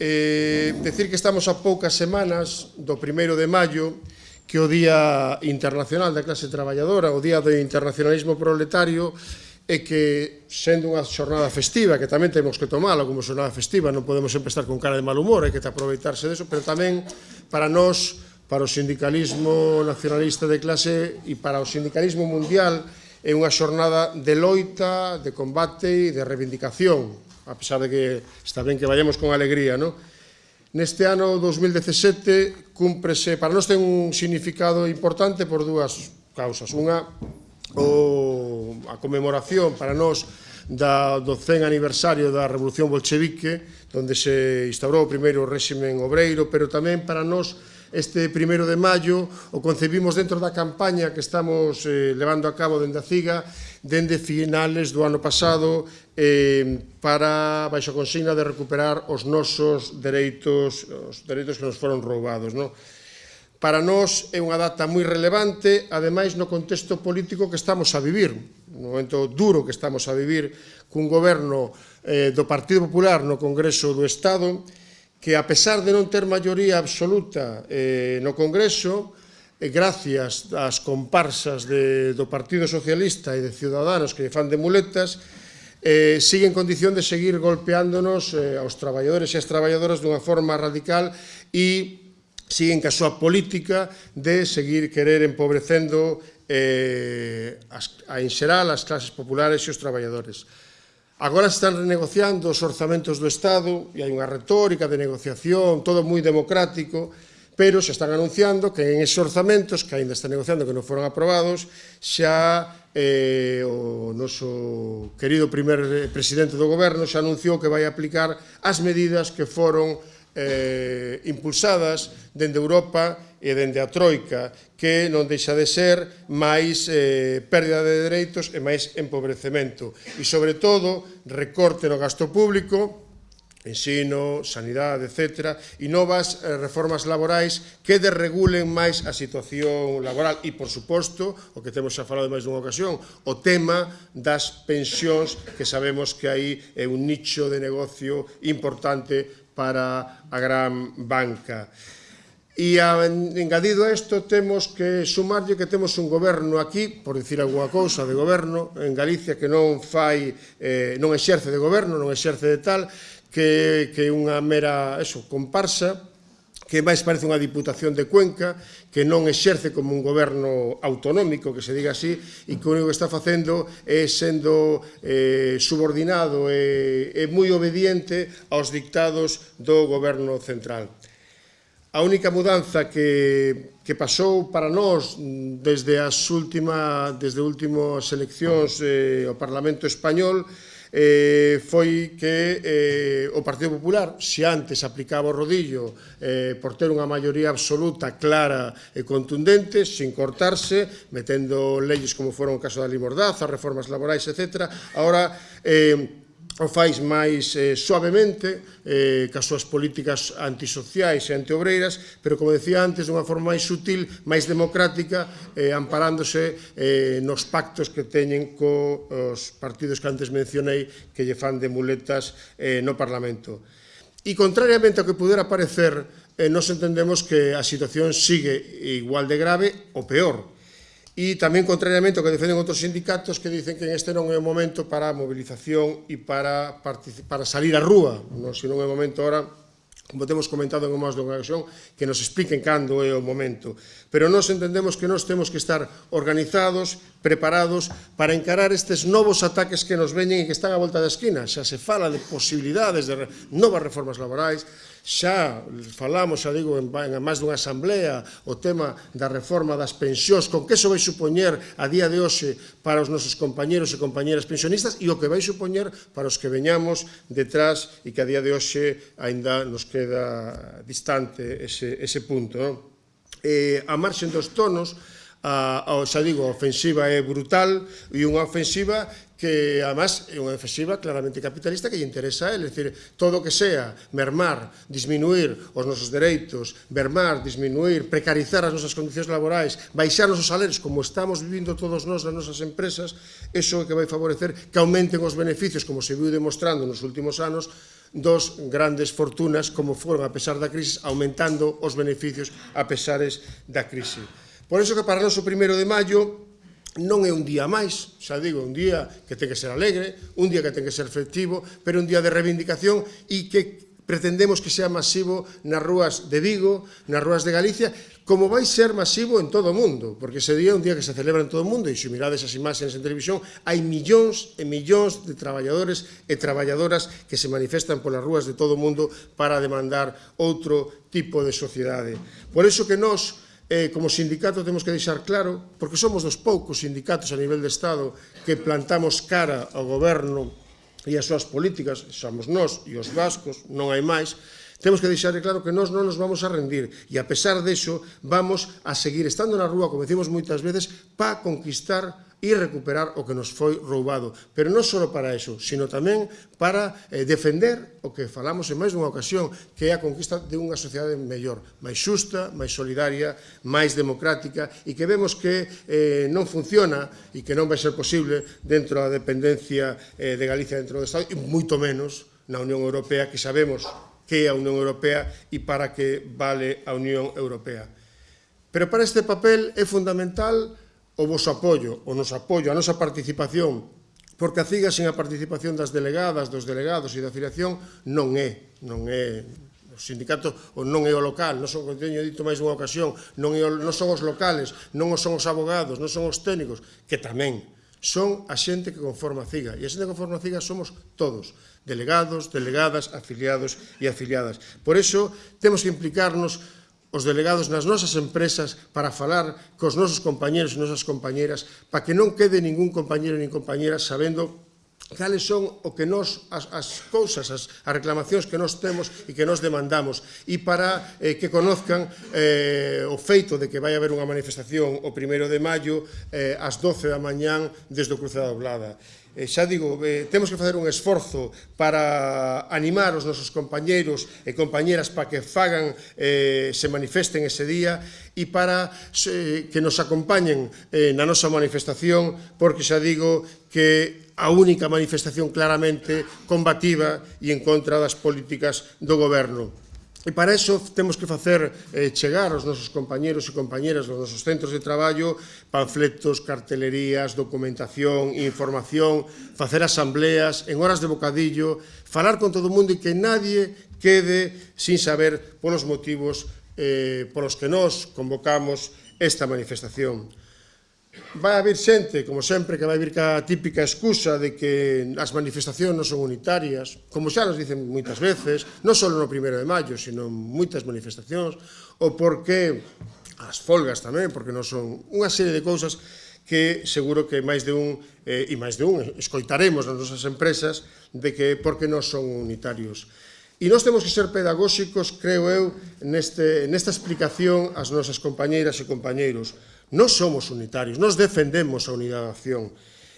Eh, decir que estamos a poucas semanas do primeiro de maio, que o Día Internacional da Clase Traballadora, o Día do Internacionalismo Proletario, e que, sendo unha xornada festiva, que tamén temos que tomala como xornada festiva, non podemos sempre estar con cara de mal humor, hai que aproveitarse deso, pero tamén para nós, para o sindicalismo nacionalista de clase e para o sindicalismo mundial, é unha xornada de loita, de combate e de reivindicación a pesar de que está ben que vayamos con alegría, non? Neste ano 2017 cúmprese, para nós ten un significado importante por dúas causas. Unha, o, a conmemoración para nós da, do 100 aniversario da Revolución Bolchevique, donde se instaurou o primeiro réximen obreiro, pero tamén para nós este primeiro de maio, o concebimos dentro da campaña que estamos eh, levando a cabo dende a CIGA, dende finales do ano pasado, eh, para, baixo consigna, de recuperar os nosos dereitos, os dereitos que nos foron roubados. Non? Para nós é unha data moi relevante, ademais no contexto político que estamos a vivir, no momento duro que estamos a vivir cun goberno eh, do Partido Popular no Congreso do Estado, que a pesar de non ter maioría absoluta eh, no Congreso, eh, gracias ás comparsas de, do Partido Socialista e de Ciudadanos que lle fan de muletas, eh, sigue en condición de seguir golpeándonos eh, aos traballadores e as traballadoras dunha forma radical e siguen ca súa política de seguir querer empobrecendo eh, as, a en xeral as clases populares e os traballadores. Agora se están renegociando os orzamentos do Estado e hai unha retórica de negociación, todo moi democrático, pero se están anunciando que en esos orzamentos que ainda están negociando que non foron aprobados, xa eh, o noso querido primer eh, presidente do goberno xa anunciou que vai aplicar as medidas que foron eh, impulsadas dende Europa e dende a Troika que non deixa de ser máis eh, pérdida de dereitos e máis empobrecemento e sobre todo recorte no gasto público ensino, sanidade, etc., e novas eh, reformas laborais que desregulen máis a situación laboral e, por suposto, o que temos xa falado máis dunha ocasión, o tema das pensións, que sabemos que aí é un nicho de negocio importante para a gran banca. E a, engadido a isto temos que sumarlle que temos un goberno aquí, por dicir alguna cousa de goberno, en Galicia que non fai, eh, non exerce de goberno, non exerce de tal, que, que unha mera, eso, comparsa, que máis parece unha diputación de Cuenca, que non exerce como un goberno autonómico, que se diga así, e que o único que está facendo é sendo eh, subordinado e, e moi obediente aos dictados do goberno central. A única mudanza que, que pasou para nós desde as última, desde últimas eleccións eh, ao Parlamento Español eh, foi que eh, o Partido Popular, se antes aplicaba o rodillo eh, por ter unha maioría absoluta, clara e contundente, sin cortarse, metendo leyes como foron o caso da limordaza, reformas laborais, etc., ahora... Eh, o fais máis eh, suavemente eh, que as súas políticas antisociais e antiobreiras, pero, como decía antes, dunha forma máis sutil, máis democrática, eh, amparándose eh, nos pactos que teñen cos partidos que antes mencionei que lle fan de muletas eh, no Parlamento. E, contrariamente ao que pudera parecer, eh, nos entendemos que a situación sigue igual de grave ou peor, e tamén contrariamente ao que defenden outros sindicatos que dicen que este non é o momento para a movilización e para, para salir á rúa, non? se non é o momento ahora como temos comentado en máis dunha ocasión, que nos expliquen cando é o momento. Pero nós entendemos que nós temos que estar organizados, preparados para encarar estes novos ataques que nos veñen e que están á volta da esquina. Xa se fala de posibilidades de novas reformas laborais, xa falamos, xa digo, en, en máis dunha asamblea o tema da reforma das pensións, con que se vai supoñer a día de hoxe para os nosos compañeros e compañeras pensionistas e o que vai supoñer para os que veñamos detrás e que a día de hoxe aínda nos queda distante ese, ese punto. Non? Eh, a marxen dos tonos, a, a, xa digo, a ofensiva é brutal e unha ofensiva que, además, é unha ofensiva claramente capitalista que lle interesa a él, é dicir, todo o que sea mermar, disminuir os nosos dereitos, mermar, disminuir, precarizar as nosas condicións laborais, baixar os salarios, como estamos vivindo todos nós nas nosas empresas, eso é que vai favorecer que aumenten os beneficios, como se viu demostrando nos últimos anos, dos grandes fortunas como foron a pesar da crise, aumentando os beneficios a pesares da crise. Por iso que para nós o primeiro de maio non é un día máis, xa digo, un día que ten que ser alegre, un día que ten que ser festivo, pero un día de reivindicación e que pretendemos que sea masivo nas rúas de Vigo, nas rúas de Galicia, como vai ser masivo en todo o mundo, porque ese día é un día que se celebra en todo o mundo, e se mirades as imaxes en televisión, hai millóns e millóns de traballadores e traballadoras que se manifestan polas rúas de todo o mundo para demandar outro tipo de sociedade. Por iso que nós, eh, como sindicato temos que deixar claro, porque somos dos poucos sindicatos a nivel de Estado que plantamos cara ao goberno e as súas políticas, somos nós e os vascos, non hai máis, temos que deixar claro que nós non nos vamos a rendir. E a pesar deso vamos a seguir estando na rúa, como decimos moitas veces, para conquistar e recuperar o que nos foi roubado. Pero non só para iso, sino tamén para eh, defender o que falamos en máis dunha ocasión, que é a conquista de unha sociedade mellor, máis xusta, máis solidaria, máis democrática e que vemos que eh, non funciona e que non vai ser posible dentro da dependencia eh, de Galicia dentro do Estado e moito menos na Unión Europea que sabemos que é a Unión Europea e para que vale a Unión Europea. Pero para este papel é fundamental o vosso apoio, o noso apoio, a nosa participación, porque a CIGA sen a participación das delegadas, dos delegados e da afiliación non é, non é o sindicato ou non é o local, non son, teño dito máis unha ocasión, non, é o, non son os locales, non son os abogados, non son os técnicos, que tamén son a xente que conforma a CIGA. E a xente que conforma a CIGA somos todos, delegados, delegadas, afiliados e afiliadas. Por iso, temos que implicarnos os delegados nas nosas empresas para falar cos nosos compañeros e nosas compañeras para que non quede ningún compañero nin compañera sabendo cales son o que nos, as, as cousas, as, as reclamacións que nos temos e que nos demandamos e para eh, que conozcan eh, o feito de que vai haber unha manifestación o primeiro de maio eh, ás 12 da mañán desde o Cruce da Oblada. Eh, xa digo, eh, temos que facer un esforzo para animar os nosos compañeros e compañeras para que fagan, eh, se manifesten ese día e para eh, que nos acompañen eh, na nosa manifestación, porque xa digo que a única manifestación claramente combativa e en contra das políticas do goberno. E para iso temos que facer eh, chegar aos nosos compañeros e compañeras dos nosos centros de traballo panfletos, cartelerías, documentación, información, facer asambleas en horas de bocadillo, falar con todo o mundo e que nadie quede sin saber polos motivos eh, polos que nós convocamos esta manifestación. Vai haber xente, como sempre, que vai vir ca típica excusa de que as manifestacións non son unitarias, como xa nos dicen moitas veces, non só no primeiro de maio, sino moitas manifestacións, ou porque as folgas tamén, porque non son unha serie de cousas que seguro que máis de un, eh, e máis de un, escoitaremos nas nosas empresas de que porque non son unitarios. E nós temos que ser pedagóxicos, creo eu, neste, nesta explicación ás nosas compañeiras e compañeiros. Nós somos unitarios, nós defendemos a unidade de acción.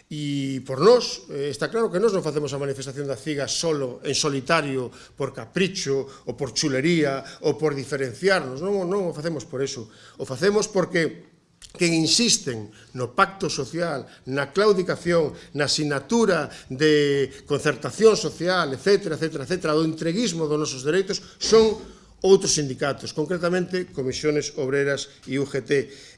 E por nós, eh, está claro que nós non facemos a manifestación da CIGA solo, en solitario, por capricho, ou por chulería, ou por diferenciarnos, non, non o facemos por eso. O facemos porque que insisten no pacto social, na claudicación, na asignatura de concertación social, etc., etc., etc., do entreguismo dos nosos dereitos, son outros sindicatos, concretamente Comisiones Obreras e UGT.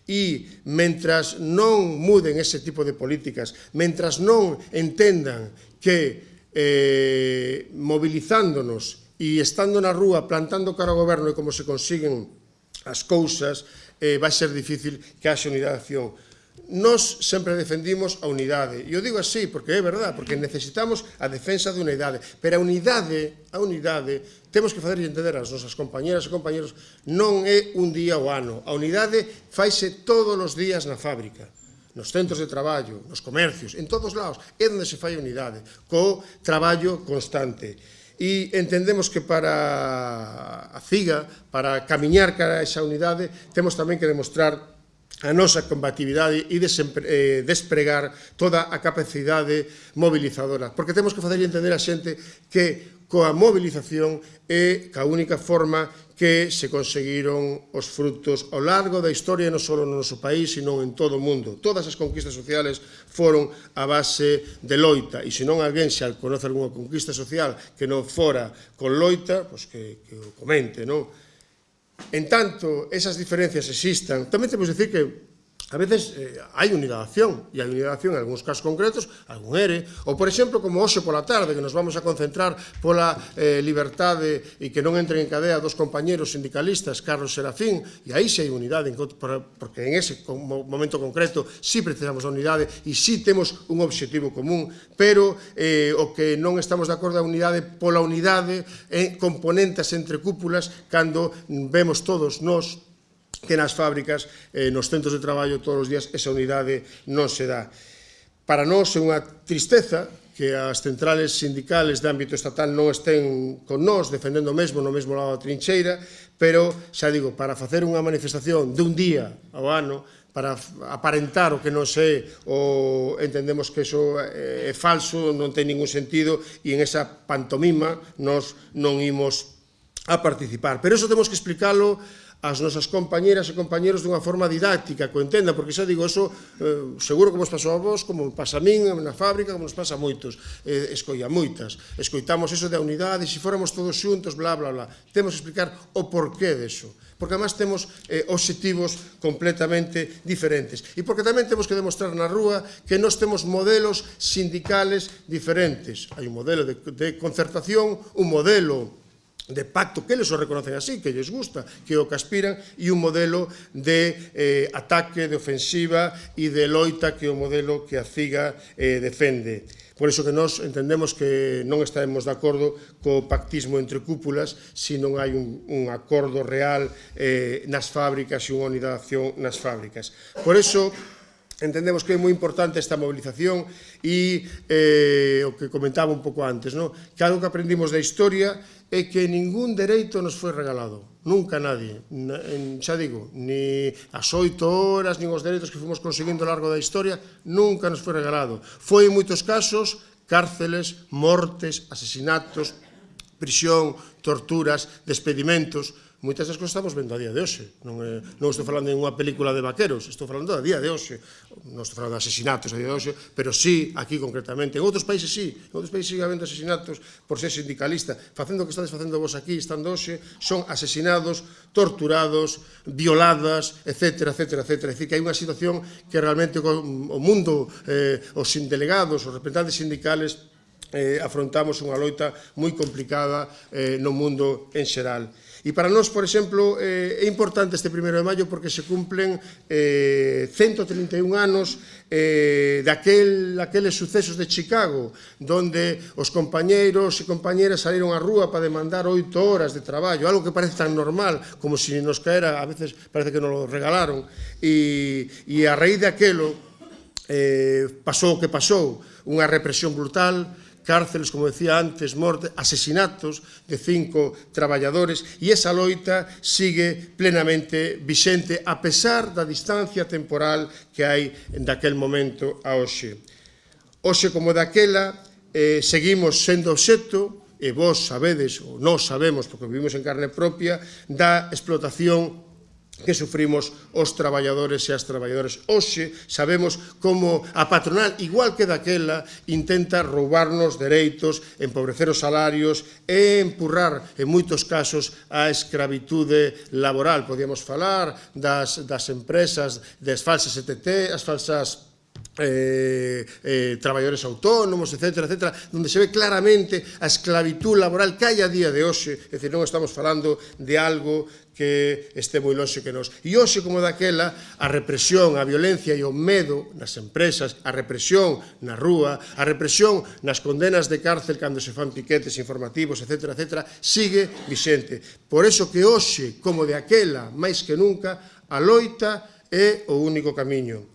E, mentras non muden ese tipo de políticas, mentras non entendan que eh, movilizándonos e estando na rúa plantando cara ao goberno e como se consiguen as cousas, eh, vai ser difícil que haxe unidade de acción. Nos sempre defendimos a unidade, e eu digo así porque é verdad, porque necesitamos a defensa de unidade, pero a unidade, a unidade, temos que fazer entender ás nosas compañeras e compañeros, non é un día ou ano, a unidade faise todos os días na fábrica nos centros de traballo, nos comercios, en todos lados, é onde se fai a unidade, co traballo constante. E entendemos que para a CIGA, para camiñar cara a esa unidade, temos tamén que demostrar a nosa combatividade e eh, despregar toda a capacidade mobilizadora. Porque temos que facer entender a xente que coa mobilización é a única forma que se conseguiron os frutos ao largo da historia non só no noso país, sino en todo o mundo. Todas as conquistas sociales foron a base de loita, e se non alguén xa conoce algunha conquista social que non fora con loita, pois que, que o comente, non? En tanto, esas diferencias existan, tamén temos que dicir que A veces eh, hai unidadación, e hai unidadación en algúns casos concretos, algún ERE, ou por exemplo, como hoxe pola tarde, que nos vamos a concentrar pola eh, libertade e que non entren en cadea dos compañeros sindicalistas Carlos Serafín, e aí se hai unidade, porque en ese momento concreto si sí precisamos a unidade e si sí temos un obxectivo común, pero eh, o que non estamos de acordo a unidade pola unidade en componentes entre cúpulas, cando mm, vemos todos nós, que nas fábricas, eh, nos centros de traballo todos os días, esa unidade non se dá. Para nós é unha tristeza que as centrales sindicales de ámbito estatal non estén con nós defendendo o mesmo no mesmo lado da trincheira, pero, xa digo, para facer unha manifestación de un día ao ano, para aparentar o que non sei ou entendemos que iso eh, é falso, non ten ningún sentido e en esa pantomima nos non imos a participar. Pero eso temos que explicarlo as nosas compañeras e compañeros dunha forma didáctica, co entenda, porque xa digo, eso eh, seguro como os pasou a vos, como pasa a min na fábrica, como nos pasa a moitos, eh, escolla moitas, escoitamos eso da unidade, se fóramos todos xuntos, bla, bla, bla, temos que explicar o porqué deso, porque además temos eh, objetivos completamente diferentes, e porque tamén temos que demostrar na rúa que nos temos modelos sindicales diferentes, hai un modelo de, de concertación, un modelo de pacto que eles o reconocen así, que lles gusta, que o que aspiran, e un modelo de eh, ataque, de ofensiva e de loita que o modelo que a CIGA eh, defende. Por iso que nós entendemos que non estaremos de acordo co pactismo entre cúpulas se non hai un, un acordo real eh, nas fábricas e unha unidade de acción nas fábricas. Por iso, Entendemos que é moi importante esta movilización e eh, o que comentaba un pouco antes, no? que algo que aprendimos da historia é que ningún dereito nos foi regalado, nunca nadie, en, xa digo, ni as oito horas, nin os dereitos que fomos conseguindo ao largo da historia, nunca nos foi regalado. Foi en moitos casos cárceles, mortes, asesinatos, prisión, torturas, despedimentos, moitas das cousas estamos vendo a día de hoxe. Non, é, non estou falando de unha película de vaqueros, estou falando a día de hoxe. Non estou falando de asesinatos a día de hoxe, pero sí, aquí concretamente. En outros países sí, en outros países sigue habendo asesinatos por ser sindicalista. Facendo o que estades facendo vos aquí, estando hoxe, son asesinados, torturados, violadas, etc, etc, etc. É dicir, que hai unha situación que realmente o mundo, eh, os sindelegados, os representantes sindicales, eh, afrontamos unha loita moi complicada eh, no mundo en xeral. E para nós, por exemplo, eh, é importante este primeiro de maio porque se cumplen eh, 131 anos eh, daquel, daqueles sucesos de Chicago, donde os compañeiros e compañeras saíron á rúa para demandar oito horas de traballo, algo que parece tan normal como se si nos caera, a veces parece que nos lo regalaron, e, e a raíz daquelo eh, pasou o que pasou, unha represión brutal, cárceles, como decía antes, morte, asesinatos de cinco traballadores, e esa loita sigue plenamente vixente a pesar da distancia temporal que hai daquel momento a hoxe. Hoxe, como daquela, eh, seguimos sendo obxecto e vos sabedes, ou nós sabemos, porque vivimos en carne propia, da explotación que sufrimos os traballadores e as traballadoras. Oxe sabemos como a patronal, igual que daquela, intenta roubarnos dereitos, empobrecer os salarios e empurrar, en moitos casos, a escravitude laboral. Podíamos falar das, das empresas, das falsas ETT, as falsas eh, eh, traballadores autónomos, etc, etc, donde se ve claramente a esclavitud laboral que hai a día de hoxe, é dicir, non estamos falando de algo que este moi longe que nos. E hoxe, como daquela, a represión, a violencia e o medo nas empresas, a represión na rúa, a represión nas condenas de cárcel cando se fan piquetes informativos, etc, etc, sigue vixente. Por eso que hoxe, como de aquela, máis que nunca, a loita é o único camiño.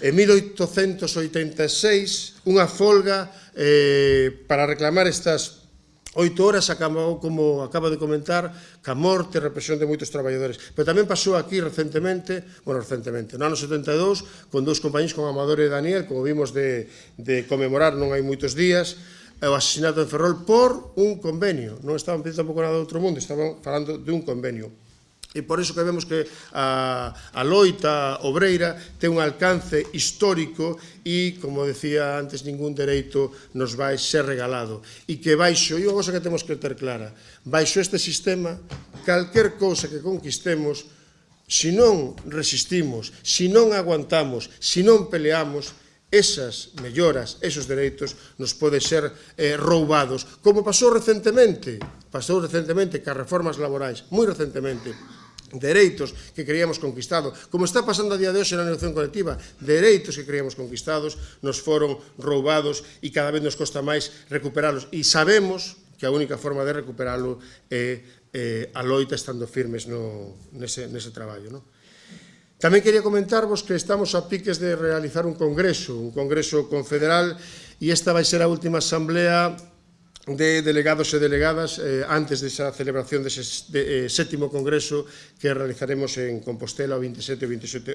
En 1886, unha folga eh, para reclamar estas oito horas acabou, como acaba de comentar, ca morte e represión de moitos traballadores. Pero tamén pasou aquí recentemente, bueno, recentemente, no ano 72, con dous compañeros con Amador e Daniel, como vimos de, de conmemorar non hai moitos días, o asesinato de Ferrol por un convenio. Non estaban pedindo tampouco nada do outro mundo, estaban falando de un convenio. E por iso que vemos que a, a loita obreira ten un alcance histórico e, como decía antes, ningún dereito nos vai ser regalado. E que baixo, e unha cosa que temos que ter clara, baixo este sistema, calquer cousa que conquistemos, se non resistimos, se non aguantamos, se non peleamos, esas melloras, esos dereitos nos pode ser eh, roubados, como pasou recentemente, pasou recentemente que as reformas laborais, moi recentemente, dereitos que creíamos conquistado, como está pasando a día de hoxe na negociación colectiva, dereitos que creíamos conquistados nos foron roubados e cada vez nos costa máis recuperalos. E sabemos que a única forma de recuperalo é eh, a loita estando firmes no, nese, nese traballo. Non? Tamén quería comentarvos que estamos a piques de realizar un congreso, un congreso confederal, e esta vai ser a última asamblea de delegados e delegadas eh, antes desa celebración dese de, eh, sétimo congreso que realizaremos en Compostela o 27 e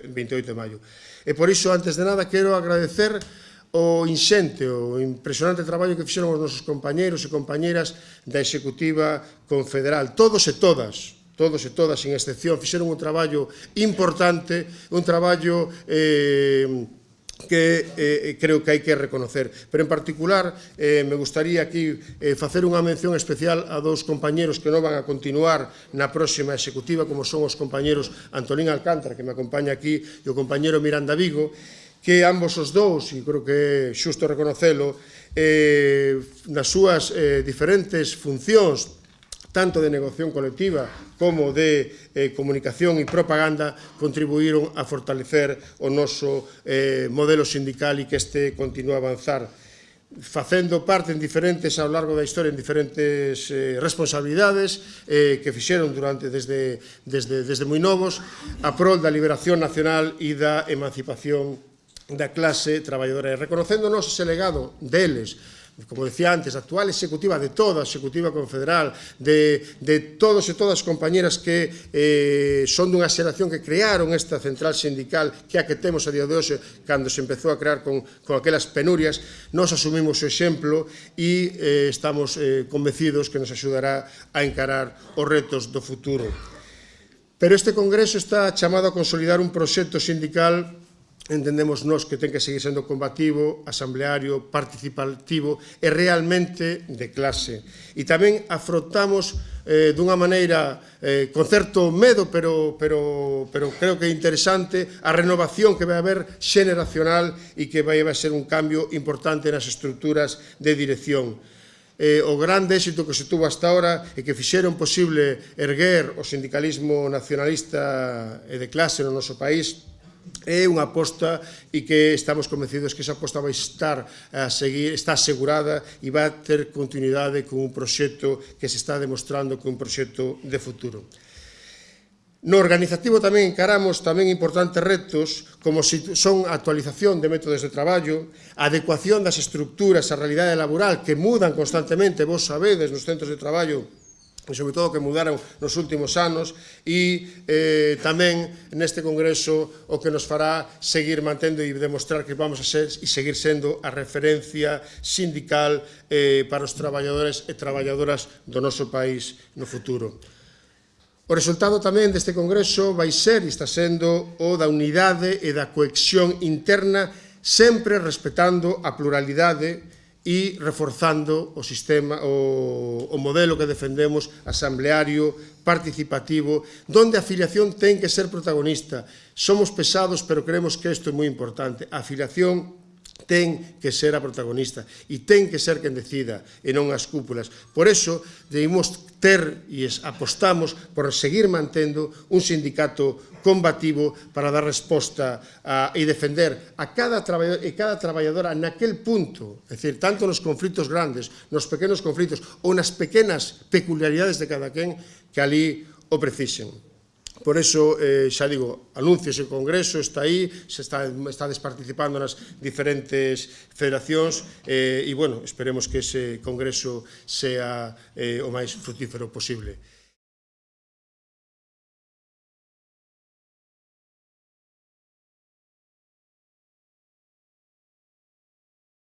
28 de maio. E por iso, antes de nada, quero agradecer o inxente, o impresionante traballo que fixeron os nosos compañeros e compañeras da Executiva Confederal, todos e todas, todos e todas, sin excepción, fixeron un traballo importante, un traballo eh, que eh, creo que hai que reconocer. Pero en particular eh, me gustaría aquí eh, facer unha mención especial a dous compañeros que non van a continuar na próxima executiva como son os compañeros Antolín Alcántara que me acompaña aquí e o compañero Miranda Vigo que ambos os dous, e creo que é xusto reconocelo, eh, nas súas eh, diferentes funcións tanto de negociación colectiva como de eh, comunicación e propaganda, contribuíron a fortalecer o noso eh, modelo sindical e que este continua a avanzar facendo parte en diferentes ao largo da historia en diferentes eh, responsabilidades eh, que fixeron durante desde, desde, desde moi novos a prol da liberación nacional e da emancipación da clase traballadora. E reconocéndonos ese legado deles como decía antes, actual executiva de toda a executiva confederal, de, de todos e todas as compañeras que eh, son dunha xeración que crearon esta central sindical que a que temos a día de hoxe, cando se empezou a crear con, con aquelas penurias, nos asumimos o exemplo e eh, estamos eh, convencidos que nos axudará a encarar os retos do futuro. Pero este Congreso está chamado a consolidar un proxecto sindical entendemos nós que ten que seguir sendo combativo, asambleario, participativo e realmente de clase. E tamén afrontamos eh, dunha maneira eh, con certo medo, pero, pero, pero creo que é interesante, a renovación que vai haber xeneracional e que vai, vai ser un cambio importante nas estruturas de dirección eh, o grande éxito que se tuvo hasta ahora e que fixeron posible erguer o sindicalismo nacionalista e de clase no noso país é unha aposta e que estamos convencidos que esa aposta vai estar a seguir, está asegurada e vai ter continuidade con un proxecto que se está demostrando que un proxecto de futuro. No organizativo tamén encaramos tamén importantes retos como son a actualización de métodos de traballo, a adecuación das estructuras á realidade laboral que mudan constantemente, vos sabedes, nos centros de traballo e sobre todo que mudaron nos últimos anos e eh, tamén neste Congreso o que nos fará seguir mantendo e demostrar que vamos a ser e seguir sendo a referencia sindical eh, para os traballadores e traballadoras do noso país no futuro. O resultado tamén deste Congreso vai ser e está sendo o da unidade e da coexión interna sempre respetando a pluralidade e reforzando o sistema o, o modelo que defendemos asambleario, participativo, donde a afiliación ten que ser protagonista. Somos pesados, pero creemos que isto é moi importante. A afiliación ten que ser a protagonista e ten que ser quen decida e non as cúpulas. Por eso, debemos ter e apostamos por seguir mantendo un sindicato combativo para dar resposta a, e defender a cada traballador e cada traballadora naquel punto, é dicir, tanto nos conflitos grandes, nos pequenos conflitos ou nas pequenas peculiaridades de cada quen que ali o precisen. Por eso, eh, xa digo, anuncios o Congreso está aí, se está, está participando nas diferentes federacións eh, e, bueno, esperemos que ese Congreso sea eh, o máis frutífero posible.